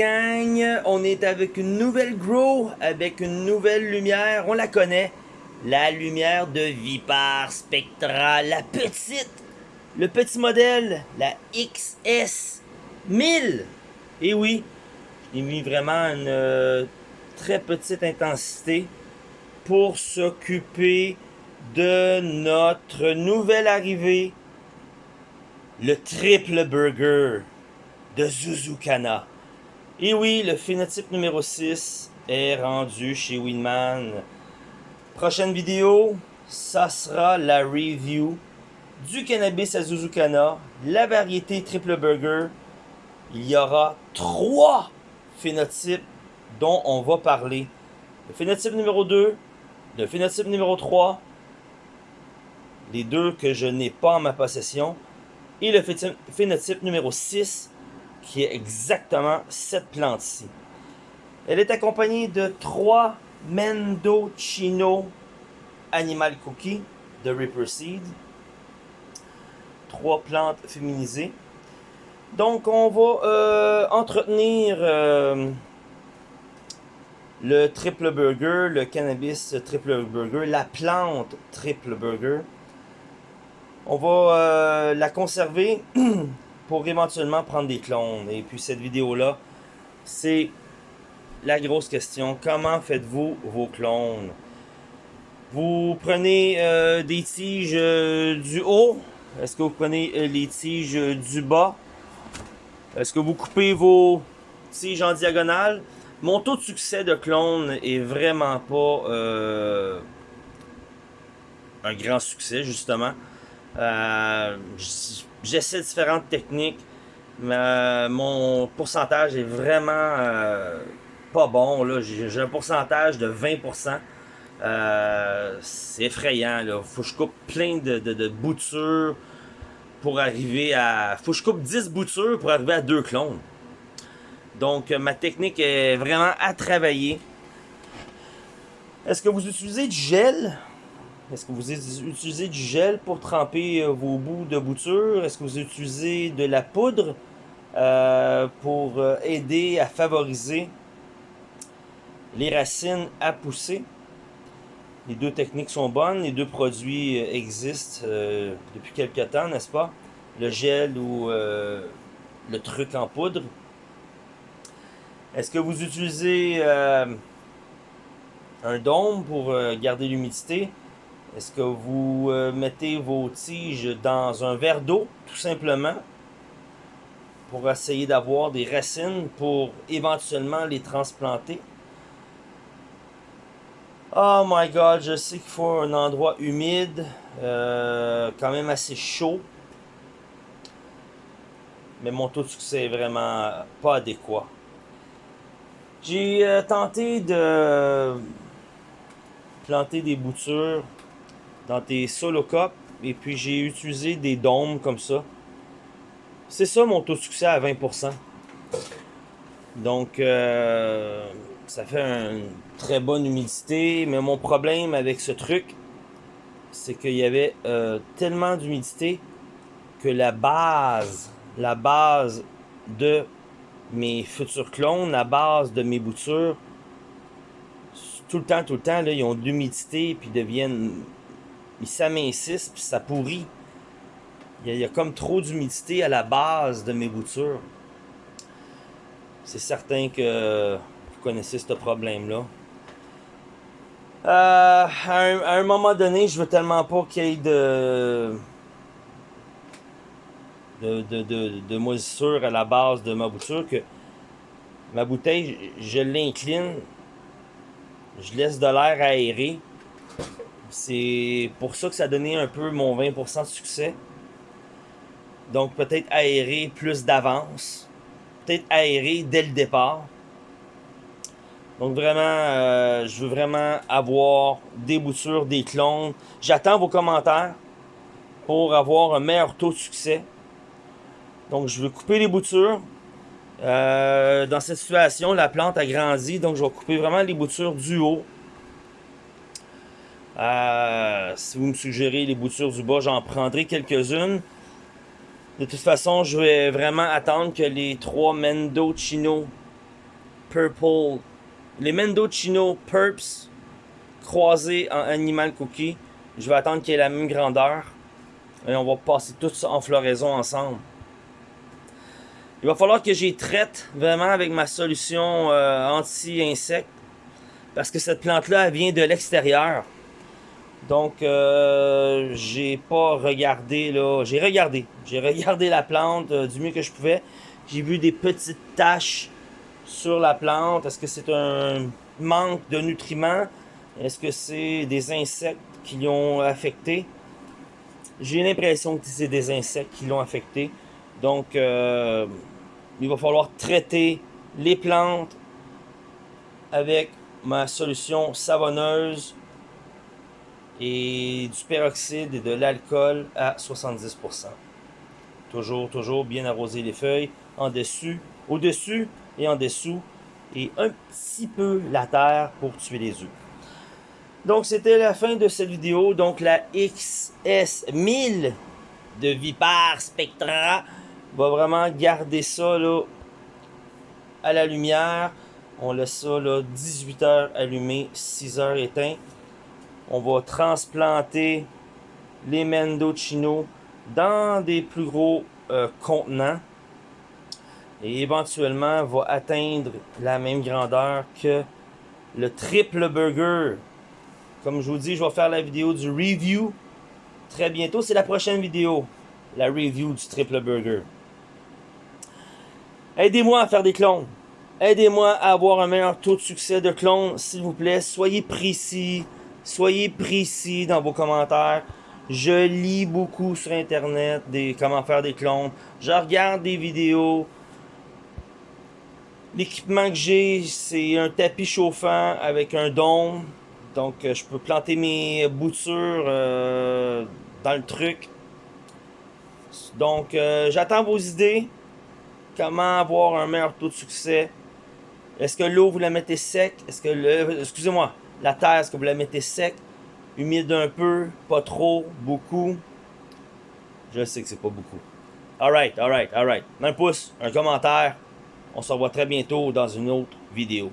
On est avec une nouvelle grow, avec une nouvelle lumière. On la connaît. La lumière de Vipar Spectra, la petite. Le petit modèle, la XS 1000. Et oui, j'ai mis vraiment une euh, très petite intensité pour s'occuper de notre nouvelle arrivée, le triple burger de Zuzukana. Et oui, le phénotype numéro 6 est rendu chez Winman. Prochaine vidéo, ça sera la review du cannabis à Zuzukana, la variété triple burger. Il y aura trois phénotypes dont on va parler. Le phénotype numéro 2, le phénotype numéro 3, les deux que je n'ai pas en ma possession, et le phénotype numéro 6 qui est exactement cette plante-ci. Elle est accompagnée de trois Mendocino Animal Cookie de Ripper Seed. Trois plantes féminisées. Donc on va euh, entretenir euh, le triple burger, le cannabis triple burger, la plante triple burger. On va euh, la conserver pour éventuellement prendre des clones. Et puis cette vidéo-là, c'est la grosse question. Comment faites-vous vos clones? Vous prenez euh, des tiges euh, du haut? Est-ce que vous prenez euh, les tiges du bas? Est-ce que vous coupez vos tiges en diagonale? Mon taux de succès de clone est vraiment pas un grand succès, justement. J'essaie différentes techniques, mais euh, mon pourcentage est vraiment euh, pas bon. J'ai un pourcentage de 20%. Euh, c'est effrayant. Il faut que je coupe plein de, boutures pour arriver à... faut que je coupe 10 boutures pour arriver à deux clones. Donc, ma technique est vraiment à travailler. Est-ce que vous utilisez du gel? Est-ce que vous utilisez du gel pour tremper euh, vos bouts de bouture? Est-ce que vous utilisez de la poudre euh, pour euh, aider à favoriser les racines à pousser? Les deux techniques sont bonnes, les deux produits existent depuis quelques temps, n'est-ce pas? Le gel ou le truc en poudre. Est-ce que vous utilisez un dôme pour garder l'humidité? Est-ce que vous euh, mettez vos tiges dans un verre d'eau, tout simplement, pour essayer d'avoir des racines pour éventuellement les transplanter? Oh my god, je sais qu'il faut un endroit humide, euh, quand même assez chaud. Mais mon taux de succès est vraiment pas adéquat. J'ai euh, tenté de planter des boutures dans tes solo cups. Et puis j'ai utilisé des dômes comme ça. C'est ça mon taux de succès à 20%. Donc euh, ça fait une très bonne humidité. Mais mon problème avec ce truc, c'est qu'il y avait euh, tellement d'humidité que la base, la base de mes futurs clones, la base de mes boutures, tout le temps, tout le temps, ils ont de l'humidité puis deviennent ils s'amincissent puis ça pourrit. Il y, a, comme trop d'humidité à la base de mes boutures. C'est certain que vous connaissez ce problème-là. Euh, à, un, moment donné, je veux tellement pas qu'il y ait de de, moisissure à la base de ma bouture que ma bouteille, je l'incline, je laisse de l'air aéré c'est pour ça que ça a donné un peu mon 20% de succès. Donc peut-être aérer plus d'avance. Peut-être aérer dès le départ. Donc vraiment, euh, je veux vraiment avoir des boutures, des clones. J'attends vos commentaires pour avoir un meilleur taux de succès. Donc je veux couper les boutures. Euh, dans cette situation, la plante a grandi, donc je vais couper vraiment les boutures du haut. Euh, si vous me suggérez les boutures du bas, j'en prendrai quelques-unes. De toute façon, je vais vraiment attendre que les trois Mendocino Purple, les Mendocino Purps croisés en Animal Cookie. Je vais attendre qu'il ait la même grandeur. Et on va passer tout ça en floraison ensemble. Il va falloir que j'y traite vraiment avec ma solution euh, anti-insectes. Parce que cette plante-là, vient de l'extérieur. Donc, euh, j'ai pas regardé, là. J'ai regardé. J'ai regardé la plante euh, du mieux que je pouvais. J'ai vu des petites taches sur la plante. Est-ce que c'est un manque de nutriments? Est-ce que c'est des insectes qui l'ont affecté? J'ai l'impression que c'est des insectes qui l'ont affecté. Donc, euh, il va falloir traiter les plantes avec ma solution savonneuse et du peroxyde et de l'alcool à 70%. Toujours, toujours bien arroser les feuilles en dessus, au-dessus et en dessous et un petit peu la terre pour tuer les œufs. Donc c'était la fin de cette vidéo. Donc la XS1000 de Vipar Spectra va vraiment garder ça à la lumière. On laisse ça là, 18 heures allumé, 6 heures éteint. On va transplanter les Mendocino dans des plus gros euh, contenants. Et éventuellement va atteindre la même grandeur que le triple burger. Comme je vous dis, je vais faire la vidéo du review très bientôt. C'est la prochaine vidéo, la review du triple burger. Aidez-moi à faire des clones. Aidez-moi à avoir un meilleur taux de succès de clones, s'il vous plaît. Soyez précis. Soyez précis dans vos commentaires. Je lis beaucoup sur Internet des comment faire des clones. Je regarde des vidéos. L'équipement que j'ai, c'est un tapis chauffant avec un dôme. Donc, euh, je peux planter mes boutures euh, dans le truc. Donc, euh, j'attends vos idées. Comment avoir un meilleur taux de succès? Est-ce que l'eau, vous la mettez sec? Est-ce que le... Excusez-moi. La terre, est-ce que vous la mettez sec? Humide un peu? Pas trop? Beaucoup? Je sais que c'est pas beaucoup. Alright, alright, alright. Un pouce, un commentaire. On se revoit très bientôt dans une autre vidéo.